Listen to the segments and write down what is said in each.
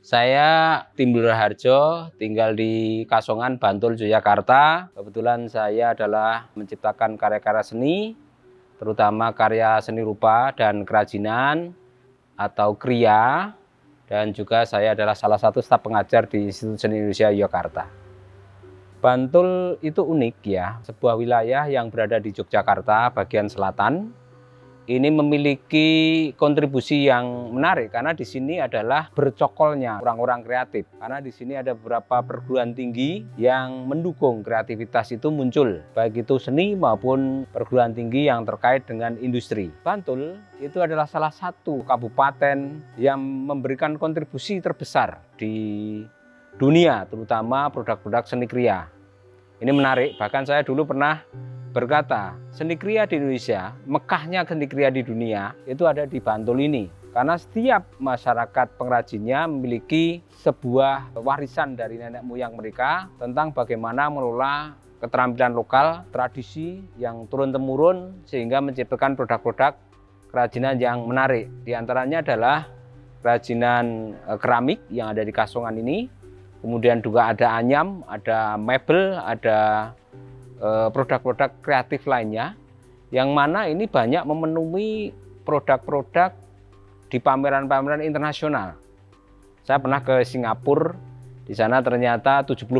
Saya Timbul Harjo, tinggal di Kasongan, Bantul, Yogyakarta. Kebetulan saya adalah menciptakan karya-karya seni, terutama karya seni rupa dan kerajinan atau kriya. Dan juga saya adalah salah satu staf pengajar di Institut Seni Indonesia Yogyakarta. Bantul itu unik ya, sebuah wilayah yang berada di Yogyakarta bagian selatan ini memiliki kontribusi yang menarik karena di sini adalah bercokolnya orang-orang kreatif. Karena di sini ada beberapa perguruan tinggi yang mendukung kreativitas itu muncul, baik itu seni maupun perguruan tinggi yang terkait dengan industri. Bantul itu adalah salah satu kabupaten yang memberikan kontribusi terbesar di dunia, terutama produk-produk seni kriya. Ini menarik, bahkan saya dulu pernah berkata, seni kriya di Indonesia, Mekahnya seni kriya di dunia, itu ada di Bantul ini. Karena setiap masyarakat pengrajinnya memiliki sebuah warisan dari nenek moyang mereka tentang bagaimana mengelola keterampilan lokal, tradisi yang turun-temurun sehingga menciptakan produk-produk kerajinan yang menarik. Di antaranya adalah kerajinan eh, keramik yang ada di Kasongan ini, kemudian juga ada anyam, ada mebel, ada produk-produk kreatif lainnya yang mana ini banyak memenuhi produk-produk di pameran-pameran internasional. Saya pernah ke Singapura, di sana ternyata 70%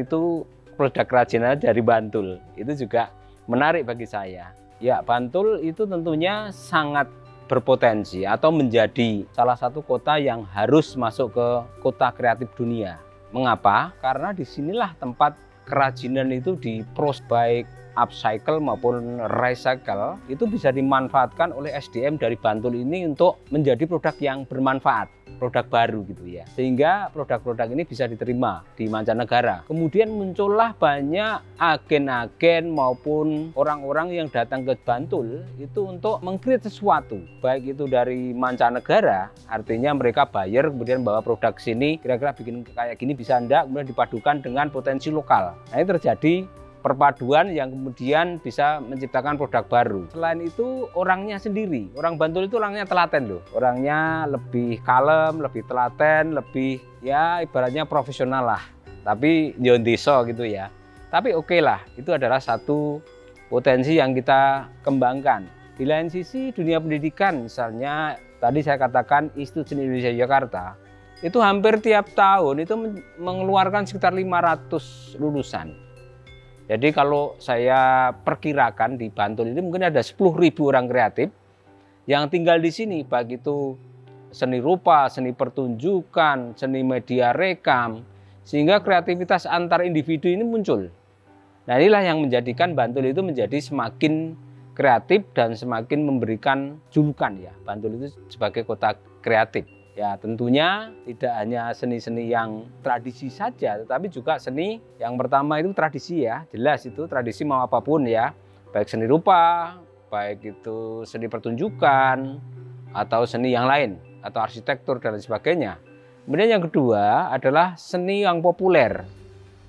itu produk kerajinan dari Bantul. Itu juga menarik bagi saya. Ya, Bantul itu tentunya sangat berpotensi atau menjadi salah satu kota yang harus masuk ke kota kreatif dunia. Mengapa? Karena di sinilah tempat kerajinan itu di pros baik upcycle maupun recycle itu bisa dimanfaatkan oleh SDM dari Bantul ini untuk menjadi produk yang bermanfaat produk baru gitu ya. Sehingga produk-produk ini bisa diterima di mancanegara. Kemudian muncullah banyak agen-agen maupun orang-orang yang datang ke Bantul itu untuk mengkreat sesuatu. Baik itu dari mancanegara artinya mereka bayar kemudian bawa produk sini kira-kira bikin kayak gini bisa enggak kemudian dipadukan dengan potensi lokal. Nah ini terjadi perpaduan yang kemudian bisa menciptakan produk baru. Selain itu orangnya sendiri, orang Bantul itu orangnya telaten loh. Orangnya lebih kalem, lebih telaten, lebih ya ibaratnya profesional lah. Tapi deso gitu ya. Tapi oke okay lah, itu adalah satu potensi yang kita kembangkan. Di lain sisi dunia pendidikan misalnya tadi saya katakan Institut Indonesia Jakarta itu hampir tiap tahun itu mengeluarkan sekitar 500 lulusan jadi kalau saya perkirakan di Bantul ini mungkin ada 10.000 orang kreatif yang tinggal di sini, baik itu seni rupa, seni pertunjukan, seni media rekam, sehingga kreativitas antar individu ini muncul. Nah inilah yang menjadikan Bantul itu menjadi semakin kreatif dan semakin memberikan julukan ya. Bantul itu sebagai kota kreatif. Ya tentunya tidak hanya seni-seni yang tradisi saja, tetapi juga seni yang pertama itu tradisi ya, jelas itu tradisi mau apa pun ya, baik seni rupa, baik itu seni pertunjukan, atau seni yang lain, atau arsitektur dan sebagainya. Kemudian yang kedua adalah seni yang populer.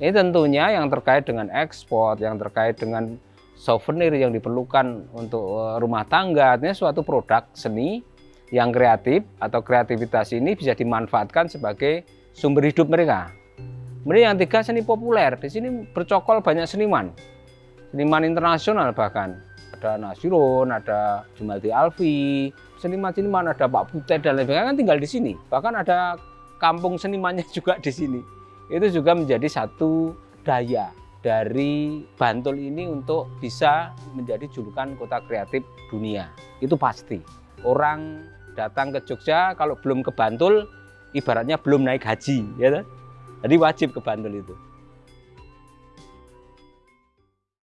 Ini tentunya yang terkait dengan ekspor, yang terkait dengan souvenir yang diperlukan untuk eh, rumah tangga, artinya suatu produk seni yang kreatif atau kreativitas ini bisa dimanfaatkan sebagai sumber hidup mereka. Kemudian yang tiga seni populer, di sini bercokol banyak seniman, seniman internasional bahkan. Ada Nasirun, ada Jumaldi Alfi, seniman-seniman ada Pak Butet dan lain sebagainya kan tinggal di sini. Bahkan ada kampung senimannya juga di sini. Itu juga menjadi satu daya dari Bantul ini untuk bisa menjadi julukan kota kreatif dunia. Itu pasti. Orang datang ke Jogja kalau belum ke Bantul ibaratnya belum naik haji ya jadi wajib ke Bantul itu